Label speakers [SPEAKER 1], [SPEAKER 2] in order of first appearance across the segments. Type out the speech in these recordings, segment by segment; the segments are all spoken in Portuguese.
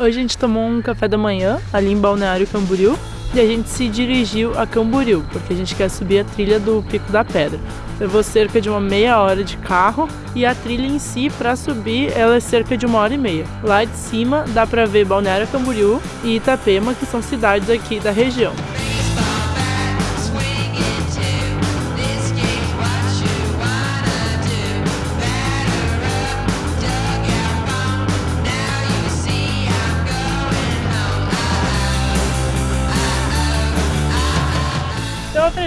[SPEAKER 1] Hoje a gente tomou um café da manhã ali em Balneário Camboriú e a gente se dirigiu a Camboriú, porque a gente quer subir a trilha do Pico da Pedra. Levou cerca de uma meia hora de carro e a trilha em si, para subir, ela é cerca de uma hora e meia. Lá de cima dá para ver Balneário Camboriú e Itapema, que são cidades aqui da região.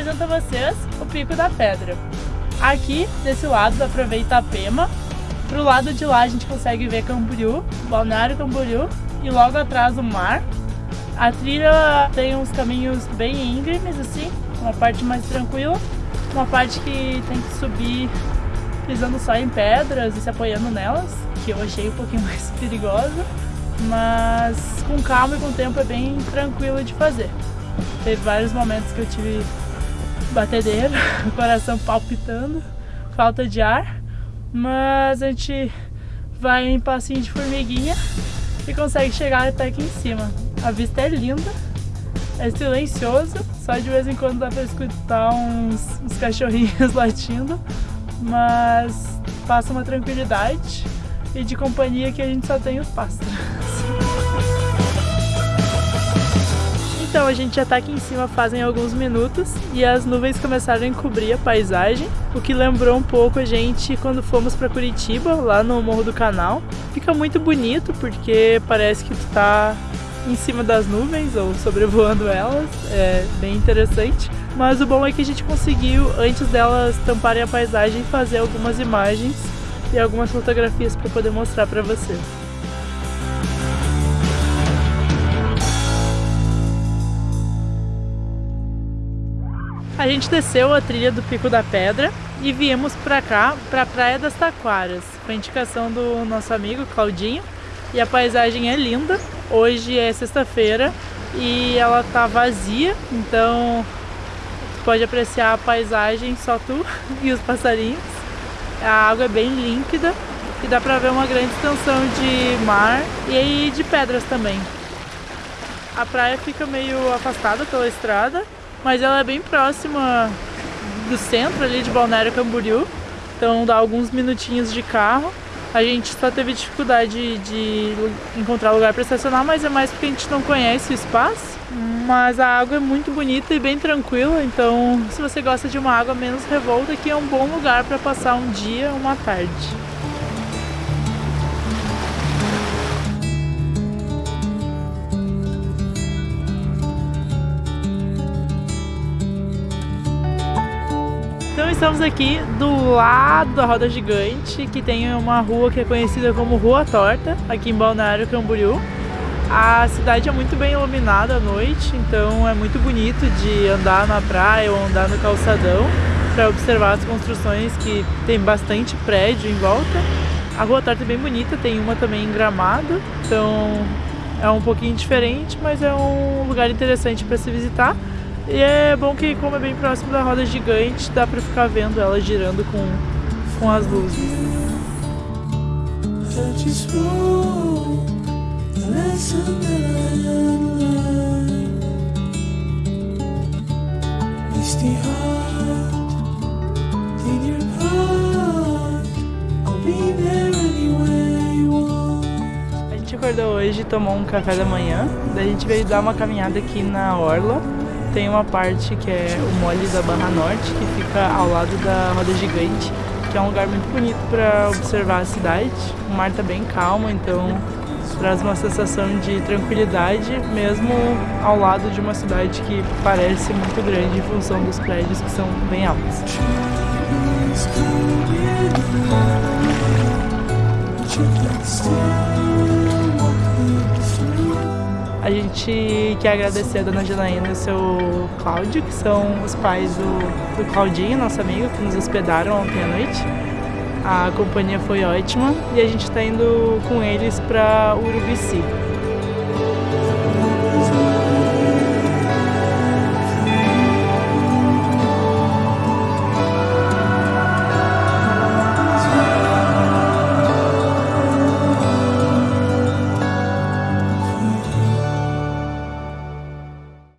[SPEAKER 1] Apresento a vocês o Pico da Pedra. Aqui, desse lado, dá pra ver Itapema. Pro lado de lá a gente consegue ver Camboriú, Balneário Camboriú e logo atrás o mar. A trilha tem uns caminhos bem íngremes, assim, uma parte mais tranquila, uma parte que tem que subir pisando só em pedras e se apoiando nelas, que eu achei um pouquinho mais perigosa, mas com calma e com tempo é bem tranquilo de fazer. Teve vários momentos que eu tive batedeira, coração palpitando, falta de ar, mas a gente vai em passinho de formiguinha e consegue chegar até aqui em cima. A vista é linda, é silencioso, só de vez em quando dá pra escutar uns, uns cachorrinhos latindo, mas passa uma tranquilidade e de companhia que a gente só tem os pássaros. Então a gente já tá aqui em cima fazem alguns minutos e as nuvens começaram a encobrir a paisagem, o que lembrou um pouco a gente quando fomos para Curitiba, lá no Morro do Canal. Fica muito bonito porque parece que tu tá em cima das nuvens ou sobrevoando elas, é bem interessante. Mas o bom é que a gente conseguiu, antes delas tamparem a paisagem, fazer algumas imagens e algumas fotografias para poder mostrar para vocês. A gente desceu a trilha do Pico da Pedra e viemos para cá, para a Praia das Taquaras, com a indicação do nosso amigo Claudinho. E a paisagem é linda. Hoje é sexta-feira e ela tá vazia, então tu pode apreciar a paisagem só tu e os passarinhos. A água é bem límpida e dá para ver uma grande extensão de mar e de pedras também. A praia fica meio afastada pela estrada mas ela é bem próxima do centro ali de Balneário Camboriú, então dá alguns minutinhos de carro. A gente só teve dificuldade de encontrar lugar para estacionar, mas é mais porque a gente não conhece o espaço. Mas a água é muito bonita e bem tranquila, então se você gosta de uma água menos revolta, aqui é um bom lugar para passar um dia, uma tarde. Estamos aqui do lado da Roda Gigante, que tem uma rua que é conhecida como Rua Torta, aqui em Balneário Camboriú. A cidade é muito bem iluminada à noite, então é muito bonito de andar na praia ou andar no calçadão para observar as construções que tem bastante prédio em volta. A Rua Torta é bem bonita, tem uma também em Gramado, então é um pouquinho diferente, mas é um lugar interessante para se visitar. E é bom que como é bem próximo da roda gigante, dá pra ficar vendo ela girando com, com as luzes. A gente acordou hoje, tomou um café da manhã, daí a gente veio dar uma caminhada aqui na Orla tem uma parte que é o Mole da Barra Norte, que fica ao lado da Roda Gigante, que é um lugar muito bonito para observar a cidade. O mar está bem calmo, então traz uma sensação de tranquilidade, mesmo ao lado de uma cidade que parece muito grande em função dos prédios que são bem altos. Gente quer agradecer a dona Janaína e o seu Cláudio, que são os pais do, do Claudinho, nosso amigo, que nos hospedaram ontem à noite. A companhia foi ótima e a gente está indo com eles para Urubici.